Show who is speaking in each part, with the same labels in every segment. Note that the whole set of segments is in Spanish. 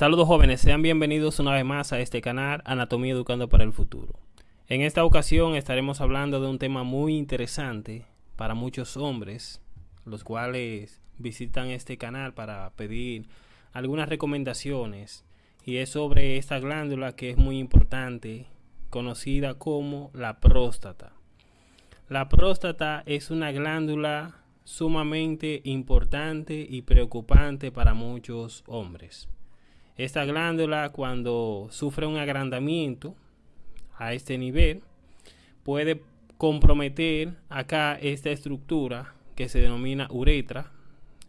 Speaker 1: Saludos jóvenes, sean bienvenidos una vez más a este canal Anatomía Educando para el Futuro. En esta ocasión estaremos hablando de un tema muy interesante para muchos hombres, los cuales visitan este canal para pedir algunas recomendaciones y es sobre esta glándula que es muy importante, conocida como la próstata. La próstata es una glándula sumamente importante y preocupante para muchos hombres. Esta glándula cuando sufre un agrandamiento a este nivel puede comprometer acá esta estructura que se denomina uretra.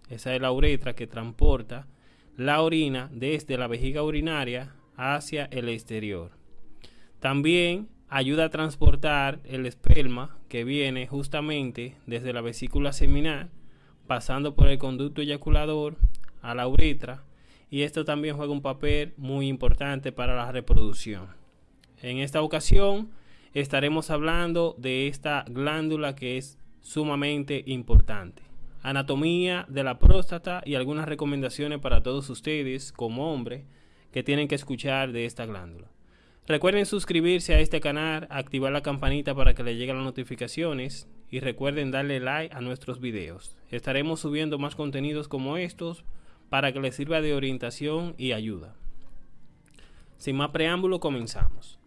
Speaker 1: Esa es la uretra que transporta la orina desde la vejiga urinaria hacia el exterior. También ayuda a transportar el esperma que viene justamente desde la vesícula seminal, pasando por el conducto eyaculador a la uretra y esto también juega un papel muy importante para la reproducción. En esta ocasión estaremos hablando de esta glándula que es sumamente importante. Anatomía de la próstata y algunas recomendaciones para todos ustedes como hombre que tienen que escuchar de esta glándula. Recuerden suscribirse a este canal, activar la campanita para que les lleguen las notificaciones y recuerden darle like a nuestros videos. Estaremos subiendo más contenidos como estos para que les sirva de orientación y ayuda. Sin más preámbulo, comenzamos.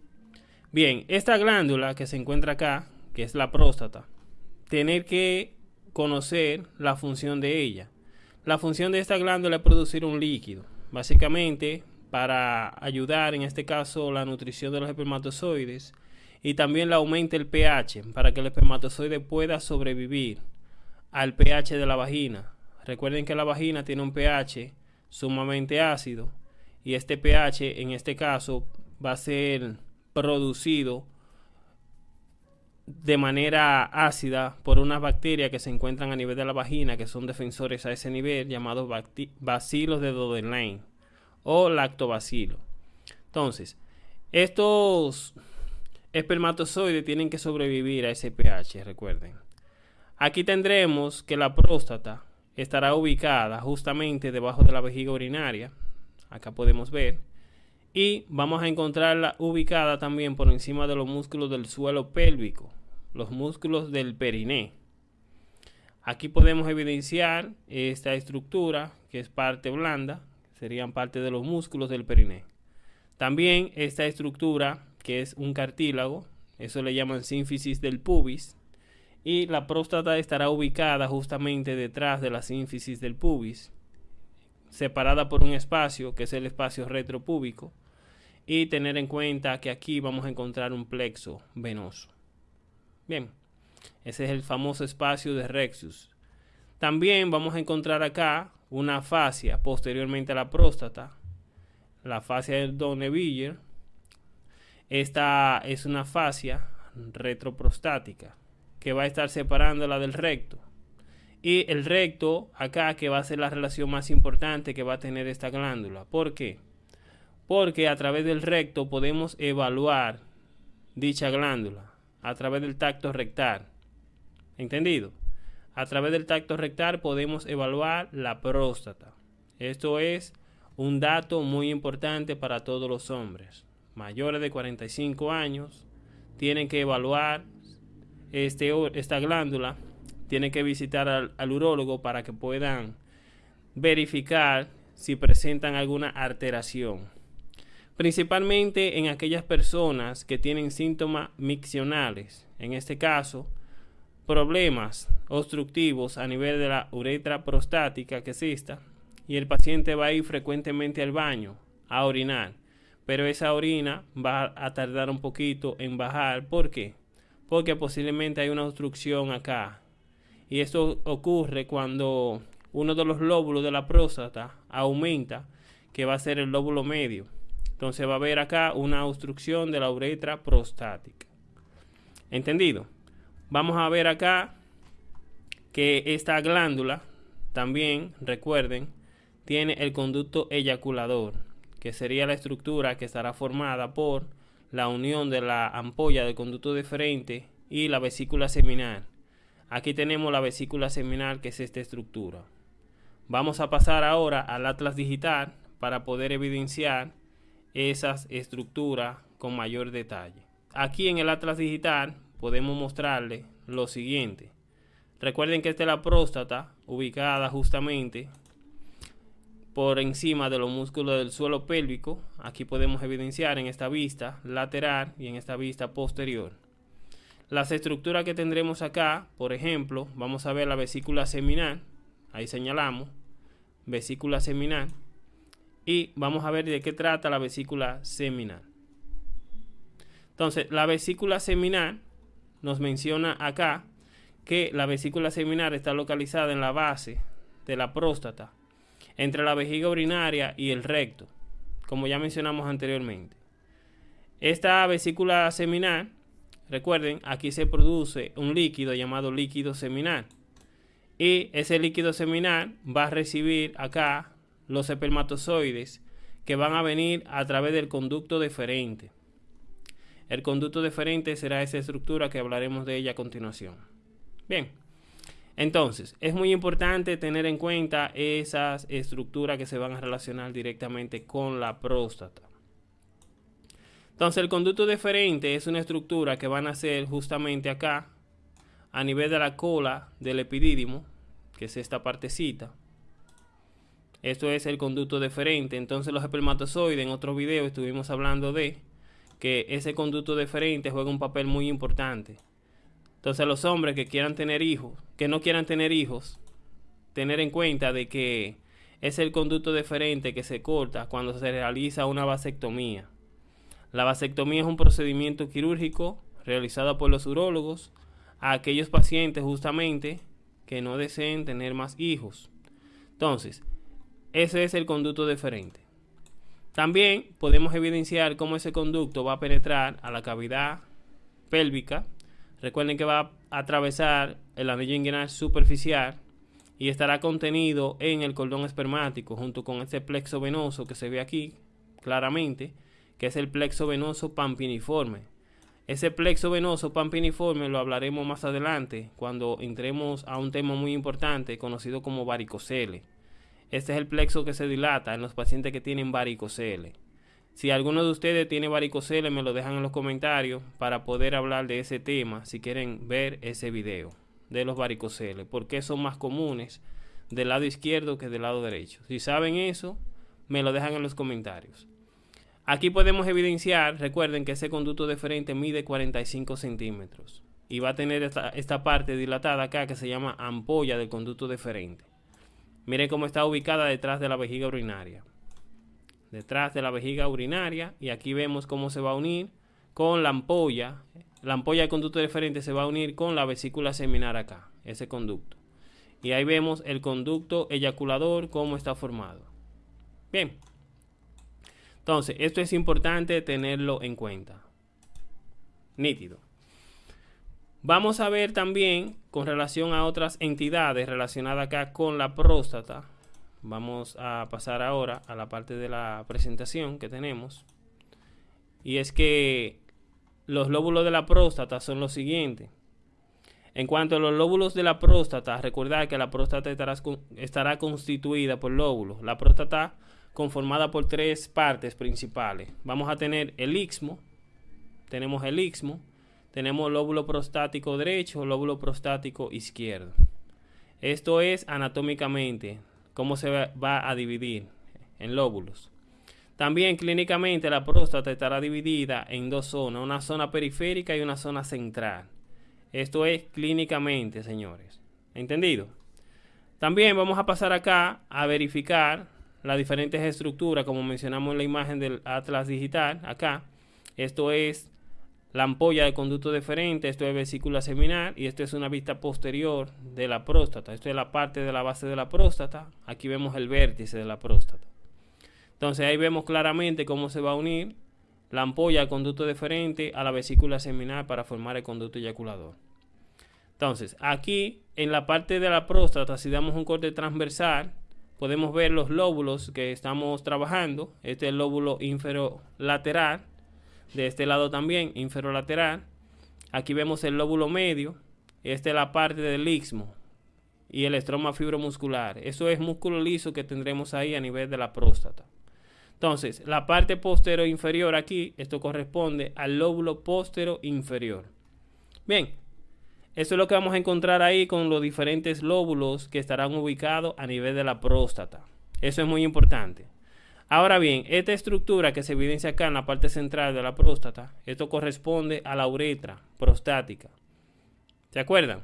Speaker 1: Bien, esta glándula que se encuentra acá, que es la próstata, tener que conocer la función de ella. La función de esta glándula es producir un líquido, básicamente para ayudar en este caso la nutrición de los espermatozoides y también le aumenta el pH para que el espermatozoide pueda sobrevivir al pH de la vagina Recuerden que la vagina tiene un pH sumamente ácido y este pH en este caso va a ser producido de manera ácida por unas bacterias que se encuentran a nivel de la vagina que son defensores a ese nivel llamados bacilos de Dodelane o lactobacilo. Entonces, estos espermatozoides tienen que sobrevivir a ese pH, recuerden. Aquí tendremos que la próstata estará ubicada justamente debajo de la vejiga urinaria. Acá podemos ver. Y vamos a encontrarla ubicada también por encima de los músculos del suelo pélvico, los músculos del periné. Aquí podemos evidenciar esta estructura que es parte blanda, serían parte de los músculos del periné. También esta estructura que es un cartílago, eso le llaman sínfisis del pubis, y la próstata estará ubicada justamente detrás de la sínfisis del pubis, separada por un espacio que es el espacio retropúbico y tener en cuenta que aquí vamos a encontrar un plexo venoso. Bien, ese es el famoso espacio de Rexus. También vamos a encontrar acá una fascia posteriormente a la próstata, la fascia del Donneville. Esta es una fascia retroprostática que va a estar separándola del recto. Y el recto acá que va a ser la relación más importante que va a tener esta glándula. ¿Por qué? Porque a través del recto podemos evaluar dicha glándula a través del tacto rectal. ¿Entendido? A través del tacto rectal podemos evaluar la próstata. Esto es un dato muy importante para todos los hombres. Mayores de 45 años tienen que evaluar este, esta glándula, tiene que visitar al, al urólogo para que puedan verificar si presentan alguna alteración. Principalmente en aquellas personas que tienen síntomas miccionales. En este caso, problemas obstructivos a nivel de la uretra prostática que exista y el paciente va a ir frecuentemente al baño a orinar, pero esa orina va a tardar un poquito en bajar. ¿Por qué? Porque posiblemente hay una obstrucción acá. Y esto ocurre cuando uno de los lóbulos de la próstata aumenta, que va a ser el lóbulo medio. Entonces va a haber acá una obstrucción de la uretra prostática. ¿Entendido? Vamos a ver acá que esta glándula también, recuerden, tiene el conducto eyaculador, que sería la estructura que estará formada por la unión de la ampolla del conducto deferente y la vesícula seminal. Aquí tenemos la vesícula seminal que es esta estructura. Vamos a pasar ahora al atlas digital para poder evidenciar esas estructuras con mayor detalle. Aquí en el Atlas Digital podemos mostrarle lo siguiente. Recuerden que esta es la próstata ubicada justamente por encima de los músculos del suelo pélvico. Aquí podemos evidenciar en esta vista lateral y en esta vista posterior. Las estructuras que tendremos acá, por ejemplo, vamos a ver la vesícula seminal. Ahí señalamos, vesícula seminal. Y vamos a ver de qué trata la vesícula seminal. Entonces, la vesícula seminal nos menciona acá que la vesícula seminal está localizada en la base de la próstata, entre la vejiga urinaria y el recto, como ya mencionamos anteriormente. Esta vesícula seminal, recuerden, aquí se produce un líquido llamado líquido seminal. Y ese líquido seminal va a recibir acá los espermatozoides que van a venir a través del conducto deferente. El conducto deferente será esa estructura que hablaremos de ella a continuación. Bien, entonces es muy importante tener en cuenta esas estructuras que se van a relacionar directamente con la próstata. Entonces el conducto deferente es una estructura que van a ser justamente acá, a nivel de la cola del epidídimo, que es esta partecita. Esto es el conducto deferente. Entonces los espermatozoides, en otro video estuvimos hablando de que ese conducto deferente juega un papel muy importante. Entonces los hombres que quieran tener hijos, que no quieran tener hijos, tener en cuenta de que es el conducto deferente que se corta cuando se realiza una vasectomía. La vasectomía es un procedimiento quirúrgico realizado por los urólogos a aquellos pacientes justamente que no deseen tener más hijos. Entonces, ese es el conducto deferente. También podemos evidenciar cómo ese conducto va a penetrar a la cavidad pélvica. Recuerden que va a atravesar el anillo inguinal superficial y estará contenido en el cordón espermático junto con este plexo venoso que se ve aquí claramente, que es el plexo venoso pampiniforme. Ese plexo venoso pampiniforme lo hablaremos más adelante cuando entremos a un tema muy importante conocido como varicocele. Este es el plexo que se dilata en los pacientes que tienen varicocele. Si alguno de ustedes tiene varicocele, me lo dejan en los comentarios para poder hablar de ese tema si quieren ver ese video de los varicoceles. Porque son más comunes del lado izquierdo que del lado derecho. Si saben eso, me lo dejan en los comentarios. Aquí podemos evidenciar, recuerden que ese conducto deferente mide 45 centímetros y va a tener esta, esta parte dilatada acá que se llama ampolla del conducto deferente. Miren cómo está ubicada detrás de la vejiga urinaria. Detrás de la vejiga urinaria. Y aquí vemos cómo se va a unir con la ampolla. La ampolla de conducto deferente se va a unir con la vesícula seminal acá. Ese conducto. Y ahí vemos el conducto eyaculador, cómo está formado. Bien. Entonces, esto es importante tenerlo en cuenta. Nítido. Vamos a ver también con relación a otras entidades relacionadas acá con la próstata. Vamos a pasar ahora a la parte de la presentación que tenemos. Y es que los lóbulos de la próstata son los siguientes. En cuanto a los lóbulos de la próstata, recordad que la próstata estará, constituida por lóbulos. La próstata conformada por tres partes principales. Vamos a tener el istmo, tenemos el istmo, tenemos lóbulo prostático derecho, lóbulo prostático izquierdo. Esto es anatómicamente cómo se va a dividir en lóbulos. También clínicamente la próstata estará dividida en dos zonas, una zona periférica y una zona central. Esto es clínicamente, señores. ¿Entendido? También vamos a pasar acá a verificar las diferentes estructuras, como mencionamos en la imagen del Atlas Digital, acá. Esto es la ampolla de conducto deferente, esto es vesícula seminal y esto es una vista posterior de la próstata. Esto es la parte de la base de la próstata. Aquí vemos el vértice de la próstata. Entonces ahí vemos claramente cómo se va a unir la ampolla de conducto deferente a la vesícula seminal para formar el conducto eyaculador. Entonces, aquí en la parte de la próstata, si damos un corte transversal, podemos ver los lóbulos que estamos trabajando. Este es el lóbulo inferolateral de este lado también, inferolateral. Aquí vemos el lóbulo medio. Esta es la parte del istmo y el estroma fibromuscular. Eso es músculo liso que tendremos ahí a nivel de la próstata. Entonces, la parte postero inferior aquí, esto corresponde al lóbulo postero inferior. Bien, eso es lo que vamos a encontrar ahí con los diferentes lóbulos que estarán ubicados a nivel de la próstata. Eso es muy importante. Ahora bien, esta estructura que se evidencia acá en la parte central de la próstata, esto corresponde a la uretra prostática. ¿Se acuerdan?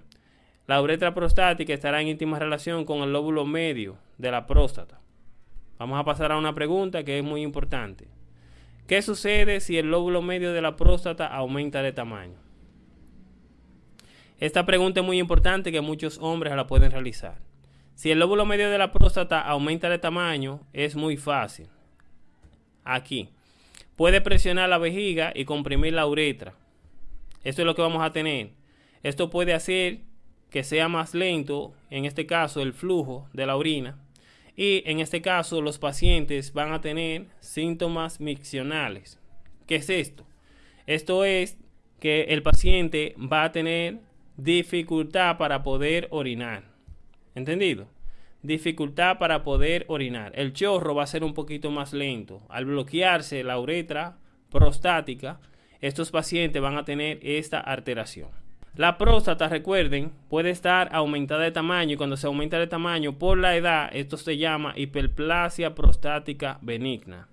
Speaker 1: La uretra prostática estará en íntima relación con el lóbulo medio de la próstata. Vamos a pasar a una pregunta que es muy importante. ¿Qué sucede si el lóbulo medio de la próstata aumenta de tamaño? Esta pregunta es muy importante que muchos hombres la pueden realizar. Si el lóbulo medio de la próstata aumenta de tamaño, es muy fácil. Aquí. Puede presionar la vejiga y comprimir la uretra. Esto es lo que vamos a tener. Esto puede hacer que sea más lento, en este caso, el flujo de la orina y en este caso los pacientes van a tener síntomas miccionales. ¿Qué es esto? Esto es que el paciente va a tener dificultad para poder orinar. ¿Entendido? Dificultad para poder orinar. El chorro va a ser un poquito más lento. Al bloquearse la uretra prostática, estos pacientes van a tener esta alteración. La próstata, recuerden, puede estar aumentada de tamaño y cuando se aumenta de tamaño por la edad, esto se llama hiperplasia prostática benigna.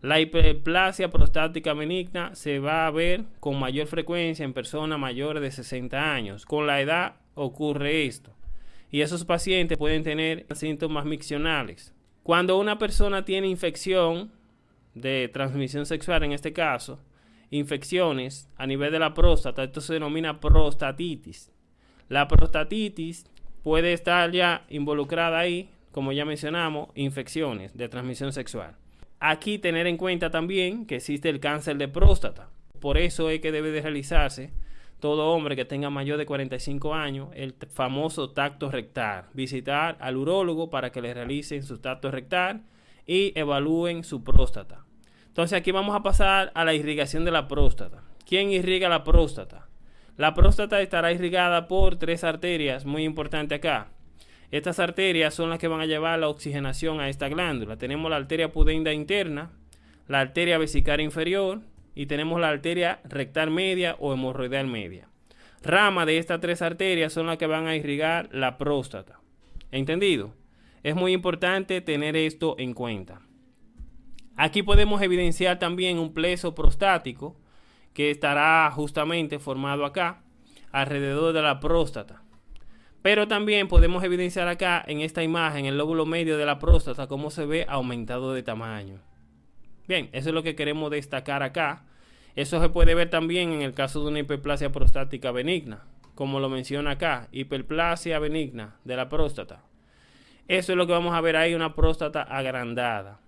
Speaker 1: La hiperplasia prostática benigna se va a ver con mayor frecuencia en personas mayores de 60 años. Con la edad ocurre esto. Y esos pacientes pueden tener síntomas miccionales. Cuando una persona tiene infección de transmisión sexual, en este caso, infecciones a nivel de la próstata. Esto se denomina prostatitis. La prostatitis puede estar ya involucrada ahí, como ya mencionamos, infecciones de transmisión sexual. Aquí tener en cuenta también que existe el cáncer de próstata. Por eso es que debe de realizarse todo hombre que tenga mayor de 45 años el famoso tacto rectal. Visitar al urólogo para que le realicen su tacto rectal y evalúen su próstata. Entonces aquí vamos a pasar a la irrigación de la próstata. ¿Quién irriga la próstata? La próstata estará irrigada por tres arterias, muy importante acá. Estas arterias son las que van a llevar la oxigenación a esta glándula. Tenemos la arteria pudenda interna, la arteria vesicaria inferior y tenemos la arteria rectal media o hemorroidal media. Rama de estas tres arterias son las que van a irrigar la próstata. ¿Entendido? Es muy importante tener esto en cuenta. Aquí podemos evidenciar también un pleso prostático que estará justamente formado acá, alrededor de la próstata. Pero también podemos evidenciar acá en esta imagen el lóbulo medio de la próstata cómo se ve aumentado de tamaño. Bien, eso es lo que queremos destacar acá. Eso se puede ver también en el caso de una hiperplasia prostática benigna, como lo menciona acá, hiperplasia benigna de la próstata. Eso es lo que vamos a ver ahí, una próstata agrandada.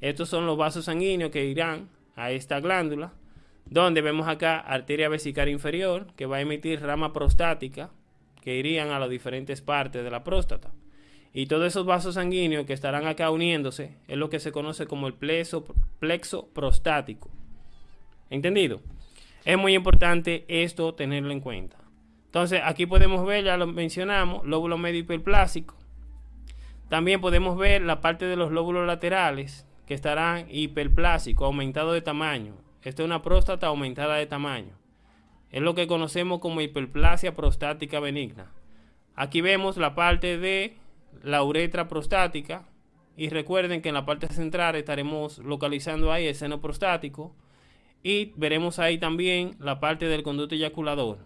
Speaker 1: Estos son los vasos sanguíneos que irán a esta glándula, donde vemos acá arteria vesicaria inferior, que va a emitir rama prostática, que irían a las diferentes partes de la próstata. Y todos esos vasos sanguíneos que estarán acá uniéndose es lo que se conoce como el plexo, plexo prostático. ¿Entendido? Es muy importante esto tenerlo en cuenta. Entonces, aquí podemos ver, ya lo mencionamos, lóbulo medio hiperplásico. También podemos ver la parte de los lóbulos laterales, que estarán hiperplásicos, aumentados de tamaño. Esta es una próstata aumentada de tamaño. Es lo que conocemos como hiperplasia prostática benigna. Aquí vemos la parte de la uretra prostática y recuerden que en la parte central estaremos localizando ahí el seno prostático y veremos ahí también la parte del conducto eyaculador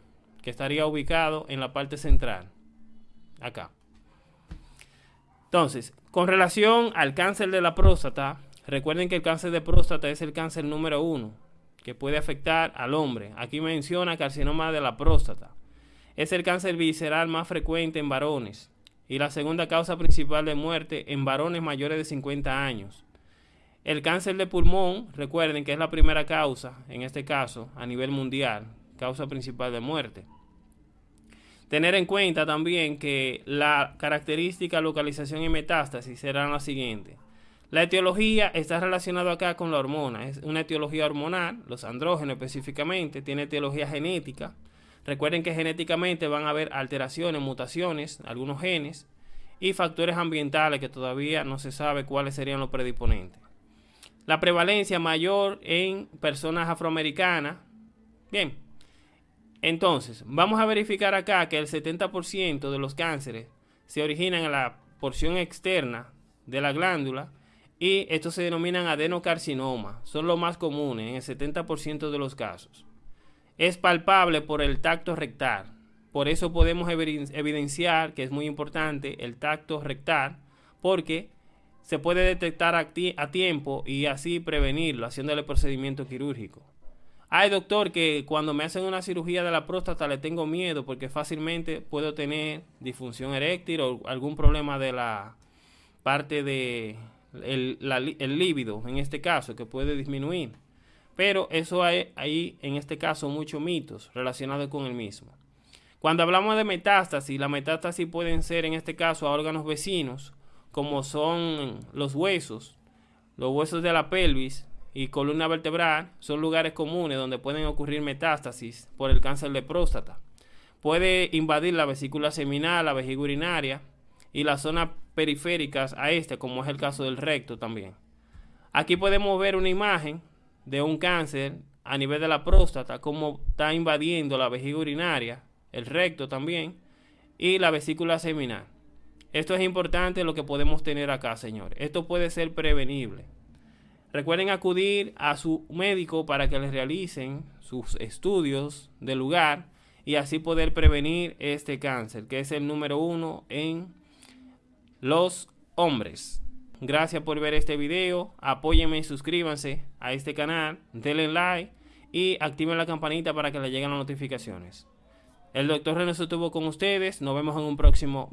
Speaker 1: que estaría ubicado en la parte central. Acá. Entonces, con relación al cáncer de la próstata, Recuerden que el cáncer de próstata es el cáncer número uno que puede afectar al hombre. Aquí menciona carcinoma de la próstata. Es el cáncer visceral más frecuente en varones y la segunda causa principal de muerte en varones mayores de 50 años. El cáncer de pulmón, recuerden que es la primera causa, en este caso, a nivel mundial, causa principal de muerte. Tener en cuenta también que la característica localización y metástasis serán las siguientes. La etiología está relacionada acá con la hormona. Es una etiología hormonal, los andrógenos específicamente, tiene etiología genética. Recuerden que genéticamente van a haber alteraciones, mutaciones, algunos genes y factores ambientales que todavía no se sabe cuáles serían los predisponentes. la prevalencia mayor en personas afroamericanas. Bien, entonces vamos a verificar acá que el 70% de los cánceres se originan en la porción externa de la glándula y estos se denominan adenocarcinoma. Son los más comunes en el 70% de los casos. Es palpable por el tacto rectal. Por eso podemos evidenciar que es muy importante el tacto rectal porque se puede detectar a, tiempo y así prevenirlo haciéndole procedimiento quirúrgico. Ay, doctor, que cuando me hacen una cirugía de la próstata le tengo miedo porque fácilmente puedo tener disfunción eréctil o algún problema de la parte de el, líbido, en este caso, que puede disminuir. Pero eso hay ahí, en este caso, muchos mitos relacionados con el mismo. Cuando hablamos de metástasis, la metástasis pueden ser, en este caso, a órganos vecinos, como son los huesos, los huesos de la pelvis, y columna vertebral son lugares comunes donde pueden ocurrir metástasis por el cáncer de próstata. Puede invadir la vesícula seminal, la vejiga urinaria y las zonas periféricas a este, como es el caso del recto también. Aquí podemos ver una imagen de un cáncer a nivel de la próstata, como está invadiendo la vejiga urinaria, el recto también, y la vesícula seminal. Esto es importante lo que podemos tener acá, señores. Esto puede ser prevenible. Recuerden acudir a su médico para que les realicen sus estudios del lugar y así poder prevenir este cáncer, que es el número uno en los hombres. Gracias por ver este video. Apóyenme suscríbanse a este canal. Denle like y activen la campanita para que les lleguen las notificaciones. El doctor René estuvo con ustedes. Nos vemos en un próximo video.